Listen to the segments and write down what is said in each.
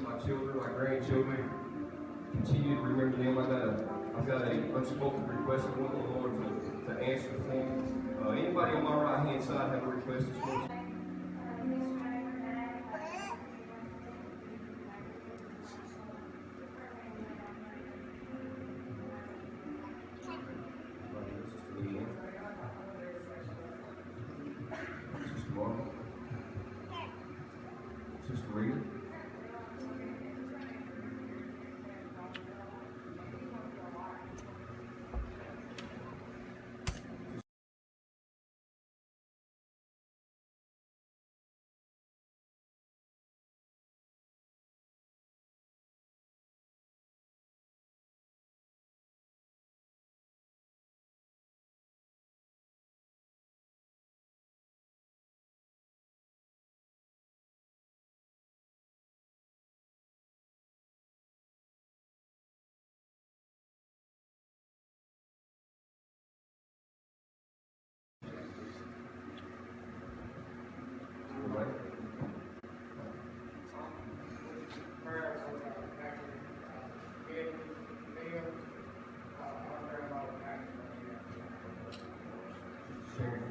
my children, my grandchildren. Continue to remember them. I got a, I've got a unspoken request I want the Lord to, to answer for me. Uh, anybody on my right hand side have a request this? Sister Leanne. Sister Margaret. Sister Rita. All right. prayers for uh, actually, being, being, uh, our grandmother, actually. Sharon.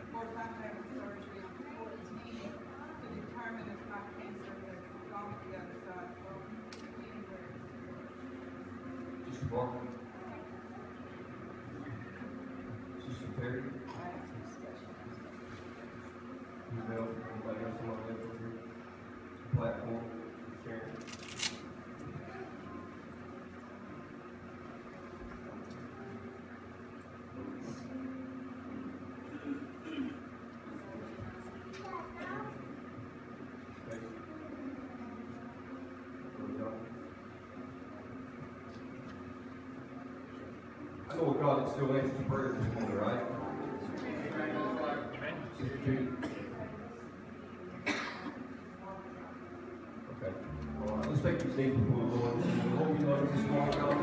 Of course, I'm having surgery on the fourteenth to determine if my cancer has gone to the other side, so anyway. Sister Barker. Sister Perry. Anybody else want to over platform? Sharon. Stacy. Brother John. I know God that still answers prayers this morning, right? Okay. Let's take these knees before the Lord. Lord, we love you this morning, God.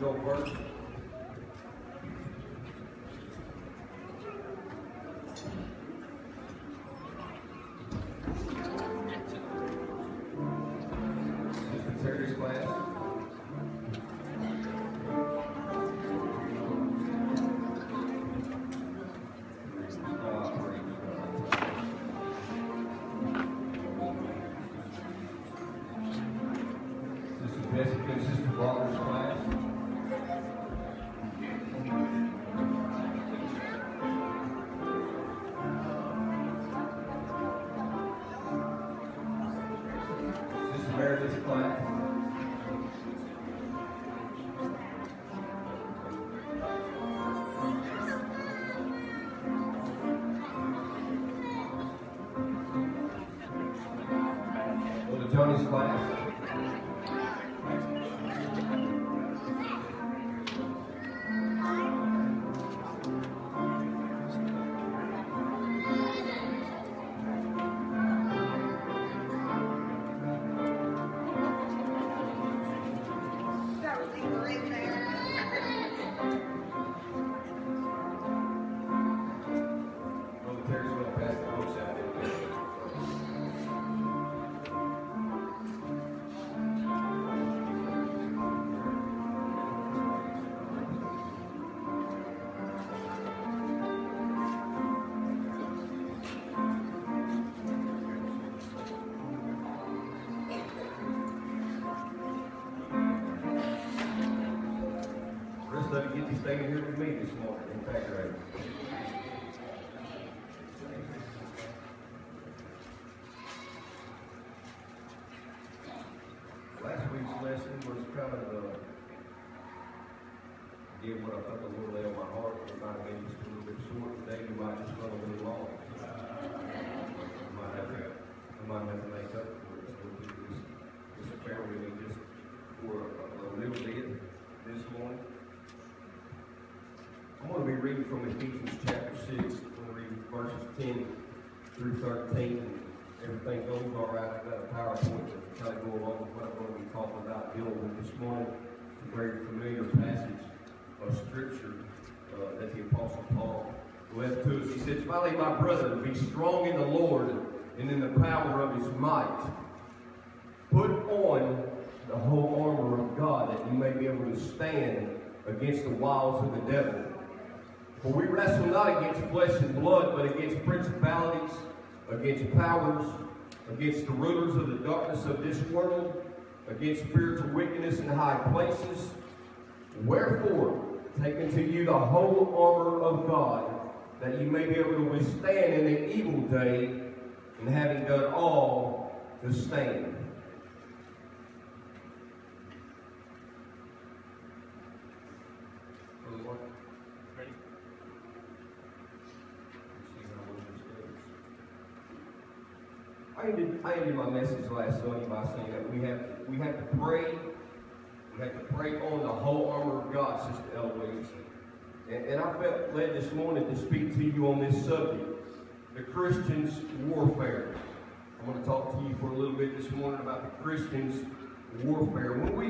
Nursery class Meredith's Rest of you get to stay here with me this morning. In fact. Last week's lesson was kind of, uh, again, what I felt the Lord lay on my heart. It might have been just a little bit short today. We might just run a little long. We might have to, we might have to make up for it. So we just, just bear with me just for a, a little bit this morning. I'm going to be reading from Ephesians chapter 6. I'm going to read verses 10 through 13. Everything goes all right. I've got a PowerPoint to kind of go along with what I'm going to be talking about, dealing with this morning. A very familiar passage of Scripture uh, that the Apostle Paul left to us. He says, Finally, my brother, be strong in the Lord and in the power of his might. Put on the whole armor of God that you may be able to stand against the wiles of the devil. For we wrestle not against flesh and blood, but against principalities, against powers, against the rulers of the darkness of this world, against spiritual wickedness in high places. Wherefore, take unto you the whole armor of God, that you may be able to withstand in the evil day, and having done all, to stand. Brother Mark? Ready? I ended, I ended my message last Sunday by saying that we have we have to pray. We have to pray on the whole armor of God, Sister Eloise. And, and I felt led this morning to speak to you on this subject, the Christian's warfare. I'm going to talk to you for a little bit this morning about the Christian's warfare. When we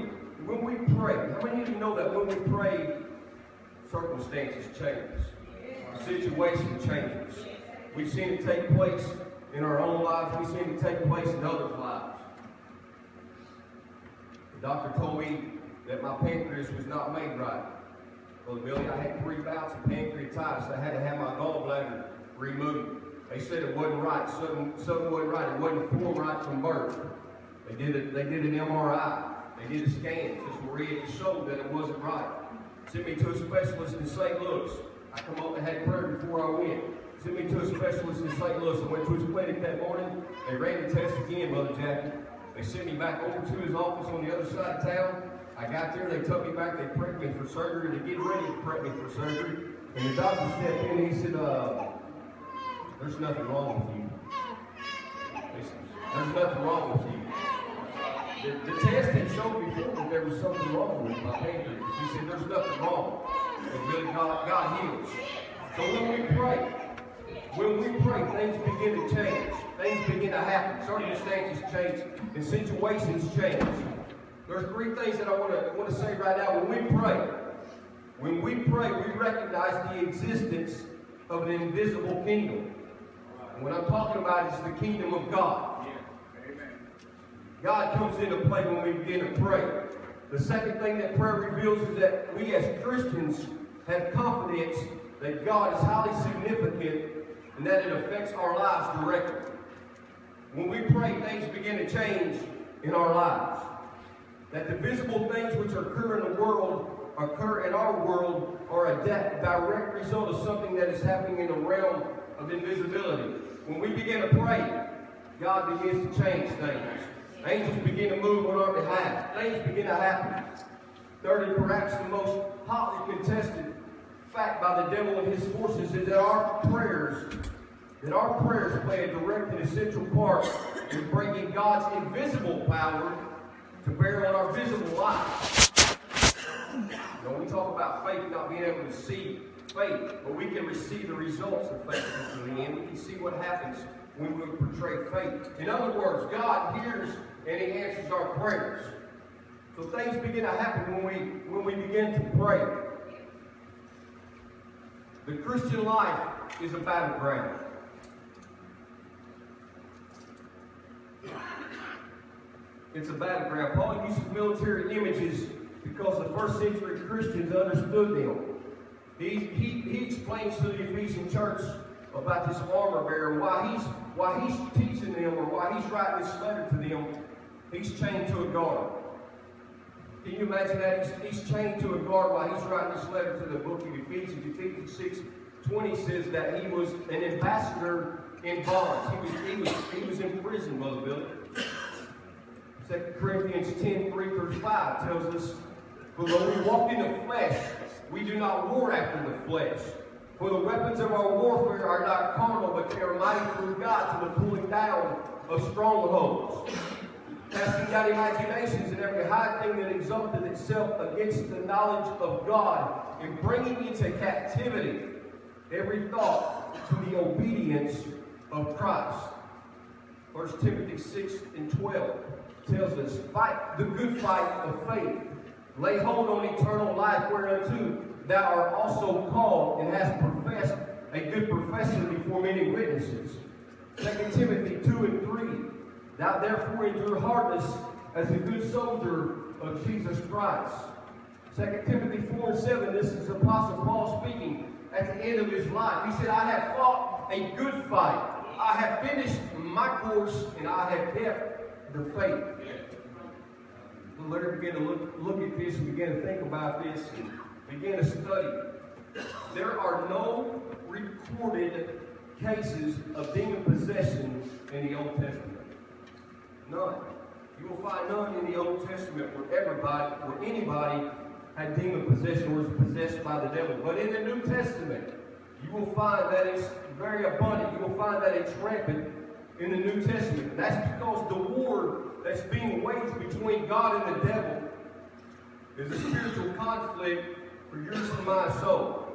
when we pray, how many of you know that when we pray, circumstances change, situation changes. We've seen it take place in our own lives. we seem to take place in others' lives. The doctor told me that my pancreas was not made right. Well, Billy, I had three bouts of pancreatitis. I had to have my gallbladder removed. They said it wasn't right. Something, something wasn't right. It wasn't formed right from birth. They did it. They did an MRI. They did a scan. Sister Maria showed that it wasn't right. Sent me to a specialist in St. Louis. I come up and had prayer before I went. Sent me to a specialist in St. Louis. I went to his clinic that morning. They ran the test again, Brother Jackie. They sent me back over to his office on the other side of town. I got there, they took me back, they prepped me for surgery, they get ready to prep me for surgery. And the doctor stepped in and he said, uh, there's nothing wrong with you. There's nothing wrong with you. The, the test had shown before that there was something wrong with my pancreas. He said, there's nothing wrong. But really God, God heals. So when we pray, when we pray, things begin to change. Things begin to happen. Circumstances change and situations change. There's three things that I want to want to say right now. When we pray, when we pray, we recognize the existence of an invisible kingdom. And what I'm talking about is the kingdom of God. God comes into play when we begin to pray. The second thing that prayer reveals is that we as Christians have confidence that God is highly significant and that it affects our lives directly. When we pray, things begin to change in our lives. That the visible things which occur in the world occur in our world are a direct result of something that is happening in the realm of invisibility. When we begin to pray, God begins to change things. Angels begin to move on our behalf. Things begin to happen. Thirdly, perhaps the most hotly contested fact by the devil and his forces is that our prayers, that our prayers play a direct and essential part in bringing God's invisible power to bear on our visible lives. You know, we talk about faith not being able to see faith, but we can receive the results of faith in the end. We can see what happens when we portray faith. In other words, God hears and He answers our prayers. So things begin to happen when we when we begin to pray. The Christian life is a battleground. It's a battleground. Paul uses military images because the first century Christians understood them. He, he, he explains to the Ephesian church about this armor bearer, why he's why he's teaching them or why he's writing this letter to them, he's chained to a guard. Can you imagine that? He's, he's chained to a guard while he's writing this letter to the book of Ephesians. Ephesians 6 20 says that he was an ambassador in bonds. He was, he was, he was in prison, Brother Billy. 2 Corinthians 10 3 through 5 tells us, though we walk in the flesh, we do not war after the flesh. For the weapons of our warfare are not carnal, but they are mighty through God to the pulling down of strongholds. Casting down imaginations and every high thing that exalted itself against the knowledge of God, and bringing into captivity every thought to the obedience of Christ. 1 Timothy 6 and 12 tells us, Fight the good fight of faith. Lay hold on eternal life whereunto thou art also called and hast professed a good profession before many witnesses. 2 Timothy 2 and 3. Thou therefore endure hardness as a good soldier of Jesus Christ. 2 Timothy 4 and 7. This is Apostle Paul speaking at the end of his life. He said, I have fought a good fight. I have finished my course and I have kept the faith. Let her begin to look, look at this and begin to think about this and begin to study. There are no recorded cases of demon possession in the Old Testament. None. You will find none in the Old Testament where everybody, where anybody had demon possession or was possessed by the devil. But in the New Testament, you will find that it's very abundant. You will find that it's rampant in the New Testament. And that's because the war that's being waged between God and the devil is a spiritual conflict for yours and my soul.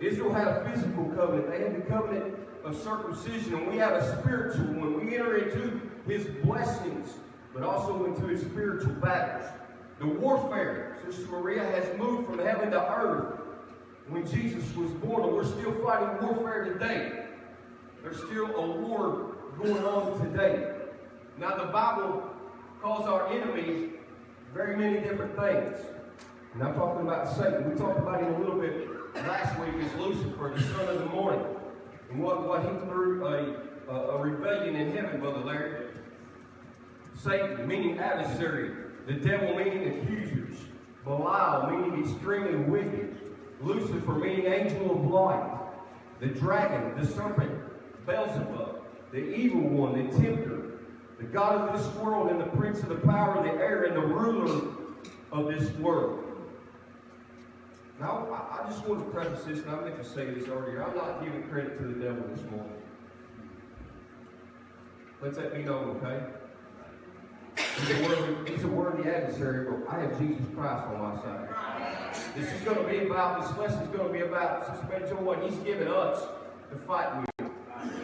Israel had a physical covenant. They had the covenant of circumcision, and we have a spiritual one. We enter into his blessings, but also into his spiritual battles. The warfare, Sister Maria, has moved from heaven to earth when Jesus was born, and we're still fighting warfare today. There's still a war going on today. Now, the Bible calls our enemies very many different things. And I'm talking about Satan. We talked about him a little bit last week as Lucifer, the son of the morning. And what, what he threw a, a, a rebellion in heaven, Brother Larry. Satan, meaning adversary. The devil, meaning accusers. Belial, meaning extremely wicked. Lucifer, meaning angel of light. The dragon, the serpent, Beelzebub, the evil one, the tempter, the God of this world, and the prince of the power of the air, and the ruler of this world. Now, I, I just want to preface this, and I meant to say this earlier. I'm not giving credit to the devil this morning. Let that be known, okay? He's a, worthy, he's a worthy adversary, but I have Jesus Christ on my side. This is going to be about, this lesson is going to be about, Sister Mary Joy, what He's given us to fight with.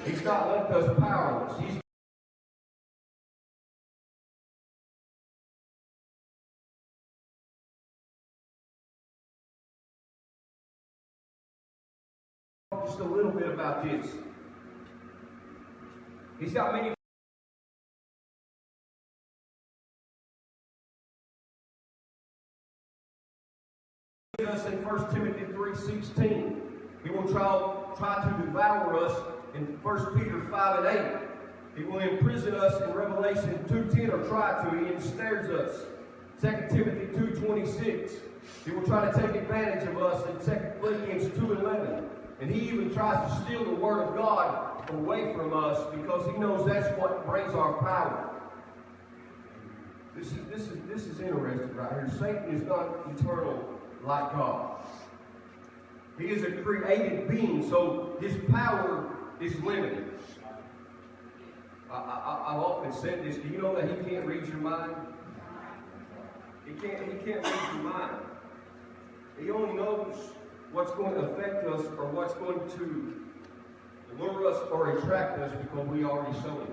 He's not left us powerless. He's just a little bit about this. He's got many us in 1 Timothy 3.16. He will try, try to devour us in 1 Peter 5 and 8. He will imprison us in Revelation 2.10 or try to. He ensnares us. 2 Timothy 2.26. He will try to take advantage of us in 2 Philippians 2.11. And he even tries to steal the word of God away from us because he knows that's what brings our power. This is, this is, this is interesting right here. Satan is not eternal like God. He is a created being, so his power is limited. I, I've often said this. Do you know that he can't read your mind? He can't, he can't read your mind. He only knows what's going to affect us or what's going to lure us or attract us because we already saw him.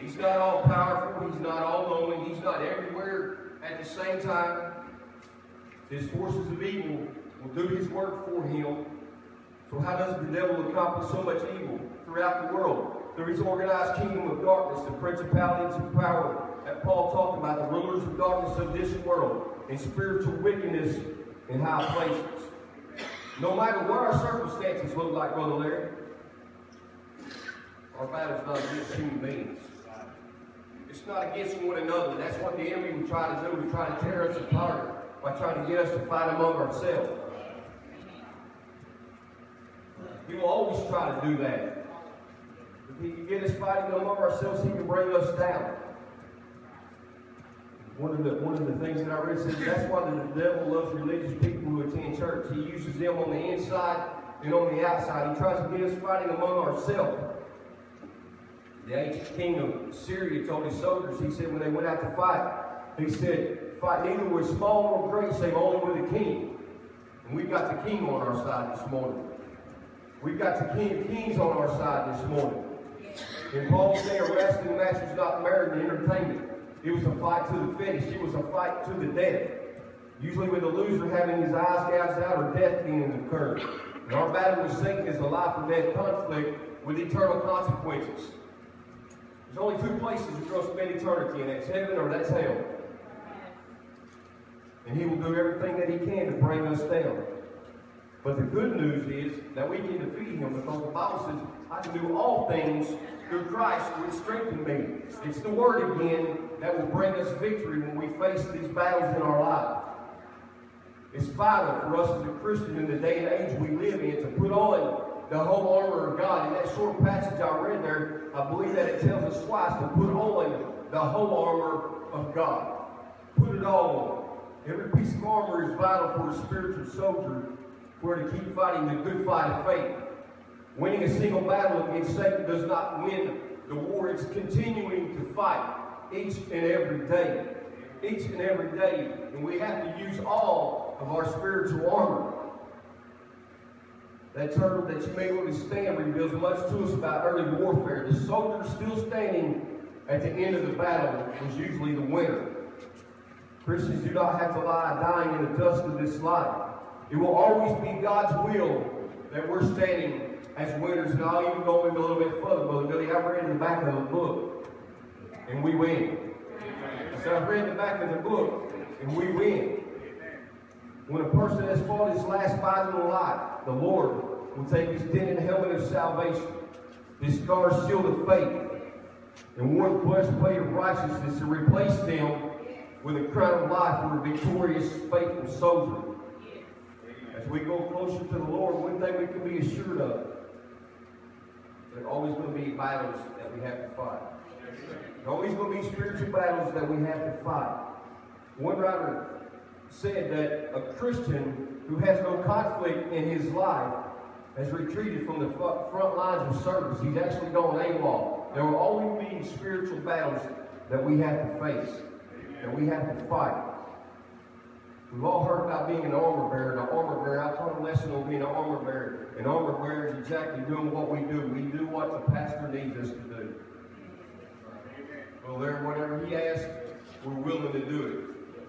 He's not all powerful. He's not all knowing. He's not everywhere at the same time. His forces of evil will do his work for him. So how does the devil accomplish so much evil throughout the world? Through his organized kingdom of darkness, the principalities and power that Paul talked about, the rulers of darkness of this world, and spiritual wickedness in high places. No matter what our circumstances look like, Brother Larry, our battle's not against human beings. It's not against one another. That's what the enemy will try to do. We try to tear us apart by trying to get us to fight among ourselves. He will always try to do that. If he can get us fighting among ourselves, he can bring us down. One of the one of the things that I read says that's why the devil loves religious people who attend church. He uses them on the inside and on the outside. He tries to get us fighting among ourselves. The ancient king of Syria told his soldiers, he said when they went out to fight, he said, fight neither with small nor great, save only with the king. And we've got the king on our side this morning. We've got the king of kings on our side this morning. In Paul's day, a wrestling match was not married and entertainment. It was a fight to the finish. It was a fight to the death. Usually with the loser having his eyes gouged out or death being incurred. And our battle with Satan is a life or death conflict with eternal consequences. There's only two places going to spend eternity, and that's heaven or that's hell. And he will do everything that he can to bring us down. But the good news is that we can defeat him because the Bible says, I can do all things through Christ which strengthen me. It's the word again that will bring us victory when we face these battles in our life. It's vital for us as a Christian in the day and age we live in to put on the whole armor of God. In that short passage I read there, I believe that it tells us twice to put on the whole armor of God. Put it all on. Every piece of armor is vital for a spiritual soldier for to keep fighting the good fight of faith. Winning a single battle against Satan does not win the war. It's continuing to fight each and every day. Each and every day. And we have to use all of our spiritual armor. That term that you may understand reveals much to us about early warfare. The soldier still standing at the end of the battle was usually the winner. Christians do not have to lie dying in the dust of this life. It will always be God's will that we're standing as winners. And I'll even go in a little bit further, Brother Billy. I've read in the back of the book, and we win. So I've read the back of the book, and we win. When a person has fought his last battle in life, the Lord will take his dented helmet of salvation, his scarred shield of faith, and one blessed breastplate of righteousness to replace them with a crown of life for a victorious, faithful soldier. As we go closer to the Lord, one thing we can be assured of, there are always going to be battles that we have to fight. There are always going to be spiritual battles that we have to fight. One writer said that a Christian who has no conflict in his life has retreated from the front lines of service. He's actually gone AWOL. There will always be spiritual battles that we have to face, that we have to fight. We've all heard about being an armor bearer. An armor bearer, I taught a lesson on being an armor bearer. An armor bearer is exactly doing what we do. We do what the pastor needs us to do. Well, there, whatever he asks, we're willing to do it.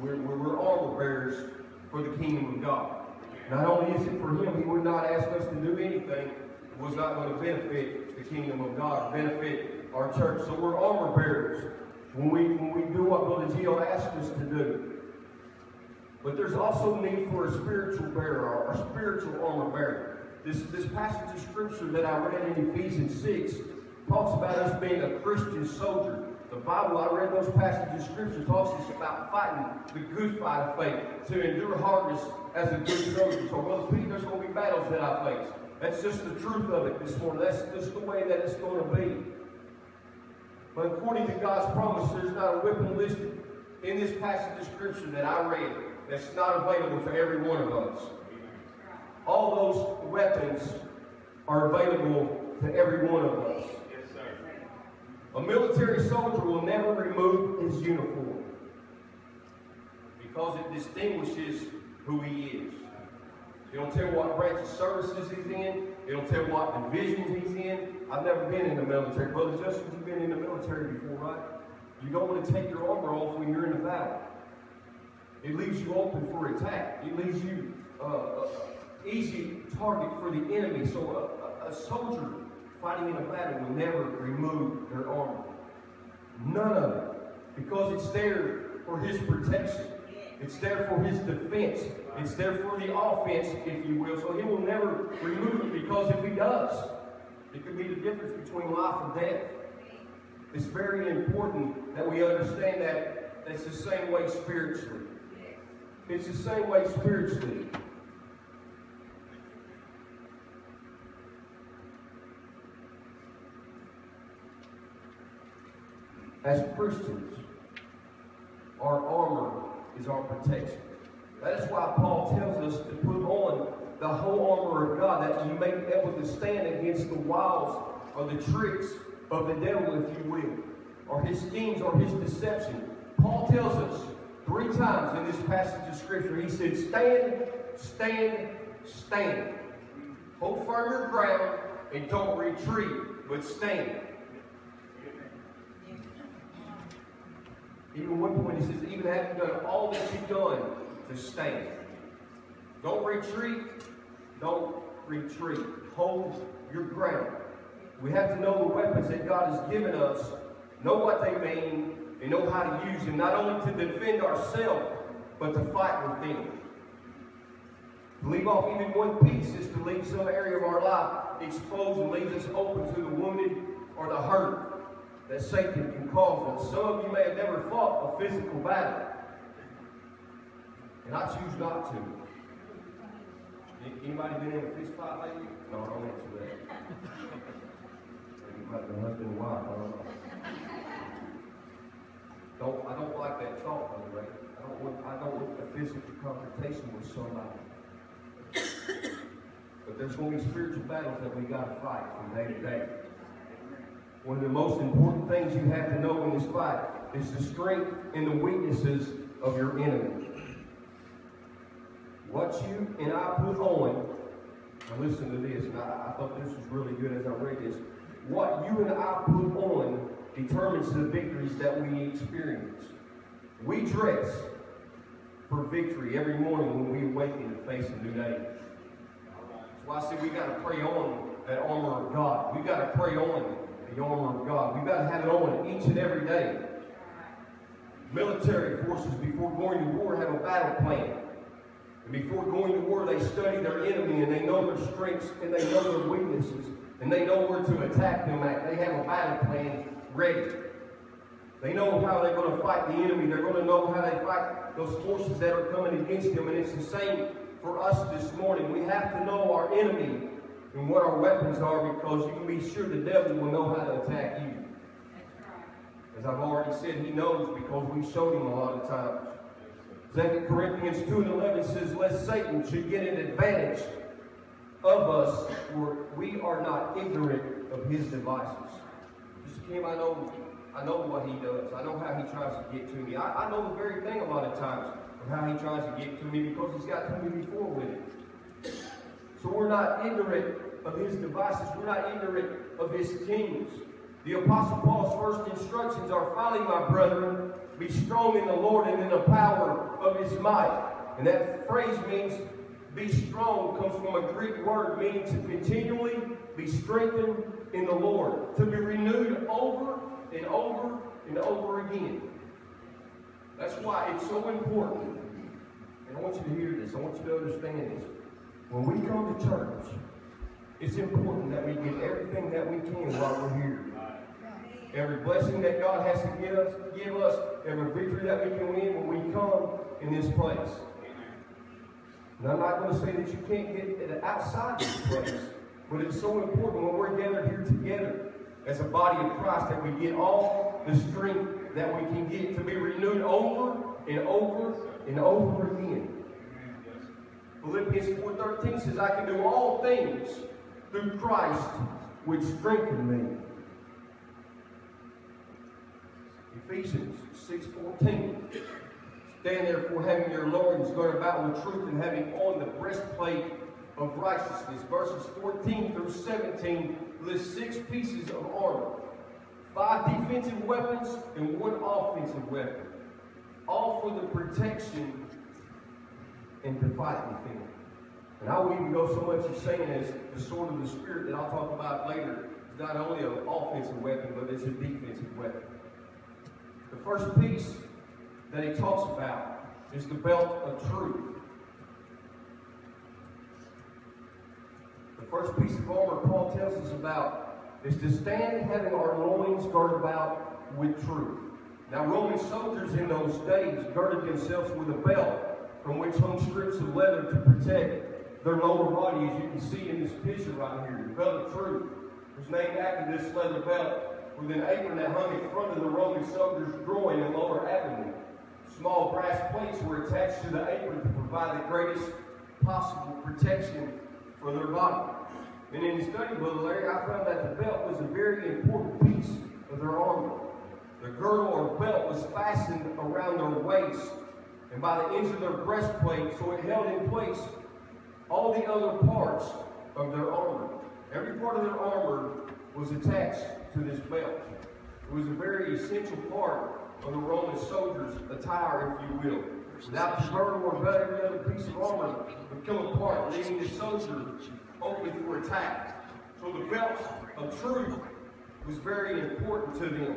We're, we're, we're armor bearers for the kingdom of God. Not only is it for him, he would not ask us to do anything that was not going to benefit the kingdom of God, benefit our church. So we're armor bearers when we, when we do what Brother Gio asked us to do. But there's also need for a spiritual bearer, or a spiritual armor bearer. This, this passage of scripture that I read in Ephesians 6 talks about us being a Christian soldier. The Bible, I read those passages of scripture, talks us about fighting the good fight of faith, to endure hardness as a good soldier. So, Brother Pete, there's going to be battles that I face. That's just the truth of it this morning. That's just the way that it's going to be. But according to God's promise, there's not a weapon listed in this passage of scripture that I read that's not available to every one of us. All those weapons are available to every one of us. A military soldier will never remove his uniform because it distinguishes who he is. It don't tell what branch of services he's in. It don't tell what divisions he's in. I've never been in the military. Brother Justin, you've been in the military before, right? You don't want to take your armor off when you're in the battle. It leaves you open for attack. It leaves you uh, uh, easy target for the enemy. So a, a, a soldier fighting in a battle will never remove their armor. None of it. Because it's there for his protection. It's there for his defense. It's there for the offense, if you will. So he will never remove it because if he does, it could be the difference between life and death. It's very important that we understand that it's the same way spiritually. It's the same way spiritually. As Christians, our armor is our protection. That is why Paul tells us to put on the whole armor of God that you may be able to stand against the wiles or the tricks of the devil, if you will, or his schemes or his deception. Paul tells us three times in this passage of Scripture, he said, Stand, stand, stand. Hold firm your ground and don't retreat, but stand. Even one point he says, even having done all that you've done, to stand. Don't retreat. Don't retreat. Hold your ground. We have to know the weapons that God has given us, know what they mean, and know how to use them, not only to defend ourselves, but to fight with them. To leave off even one piece is to leave some area of our life exposed and leaves us open to the wounded or the hurt that Satan can cause us. Some of you may have never fought a physical battle, and I choose not to. Anybody been in a fist fight lately? No, I don't answer that. The husband and wife, I don't know. Don't, I don't like that thought, by the way. I don't want, I don't want a physical confrontation with somebody. But there's going to be spiritual battles that we got to fight from day to day. One of the most important things you have to know in this fight is the strength and the weaknesses of your enemy. What you and I put on, now listen to this, and I, I thought this was really good as I read this. What you and I put on determines the victories that we experience. We dress for victory every morning when we awaken to face a new day. Why I said we got to pray on that armor of God. We got to pray on the armor of God. We got to have it on each and every day. Military forces, before going to war, have a battle plan. And before going to war, they study their enemy and they know their strengths and they know their weaknesses and they know where to attack them at. They have a battle plan ready. They know how they're going to fight the enemy. They're going to know how they fight those forces that are coming against them. And it's the same for us this morning. We have to know our enemy and what our weapons are because you can be sure the devil will know how to attack you. As I've already said, he knows because we've showed him a lot of times. 2 Corinthians 2 and 11 says, Lest Satan should get an advantage of us, for we are not ignorant of his devices. I know, I know what he does. I know how he tries to get to me. I, I know the very thing a lot of times of how he tries to get to me because he's got to me before with it. So we're not ignorant of his devices. We're not ignorant of his schemes. The Apostle Paul's first instructions are, finally, my brethren, be strong in the Lord and in the power of his might. And that phrase means be strong comes from a Greek word meaning to continually be strengthened in the Lord, to be renewed over and over and over again. That's why it's so important. And I want you to hear this. I want you to understand this. When we come to church, it's important that we get everything that we can while we're here. Every blessing that God has to give us, give us, every victory that we can win when we come in this place. And I'm not going to say that you can't get it outside this place, but it's so important when we're gathered here together as a body of Christ that we get all the strength that we can get to be renewed over and over and over again. Philippians 4.13 says, I can do all things through Christ which strengthen me. Ephesians 6.14 Stand therefore having your loins girded about with truth and having on the breastplate of righteousness. Verses 14 through 17 list six pieces of armor. Five defensive weapons and one offensive weapon. All for the protection and to fight within. And I will even go so much as saying as the sword of the Spirit that I'll talk about later is not only an offensive weapon, but it's a defensive weapon. The first piece that he talks about is the belt of truth. The first piece of armor Paul tells us about is to stand having our loins girded about with truth. Now, Roman soldiers in those days girded themselves with a belt from which hung strips of leather to protect their lower body, as you can see in this picture right here. The belt of truth was named after this leather belt with an apron that hung in front of the Roman soldier's groin and lower abdomen. Small brass plates were attached to the apron to provide the greatest possible protection for their body. And in the study book, Larry, I found that the belt was a very important piece of their armor. The girdle or belt was fastened around their waist and by the ends of their breastplate, so it held in place all the other parts of their armor. Every part of their armor was attached to this belt. It was a very essential part of the Roman soldier's attire, if you will. Without the girdle or belt, every other piece of armor would come apart, leaving the soldier open for attack. So the belt of truth was very important to them.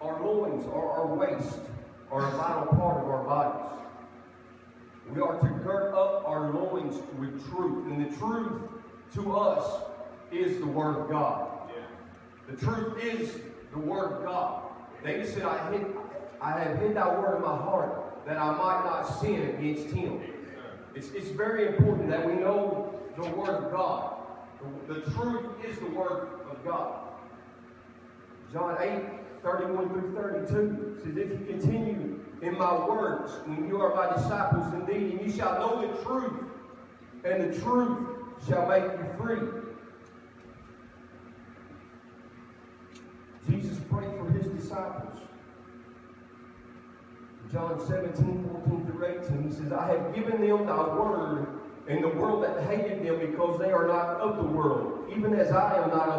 Our loins or our waist are a vital part of our bodies. We are to gird up our loins with truth. And the truth to us is the Word of God. The truth is the Word of God. David said, I, hid, I have hid thy word in my heart that I might not sin against him. It's, it's very important that we know the Word of God. The, the truth is the Word of God. John 8, 31 through 32 says, If you continue in my words, when you are my disciples indeed, and you shall know the truth, and the truth shall make you free. Jesus prayed disciples. John 17, 14 through 18, he says, I have given them thy word, and the world that hated them because they are not of the world, even as I am not of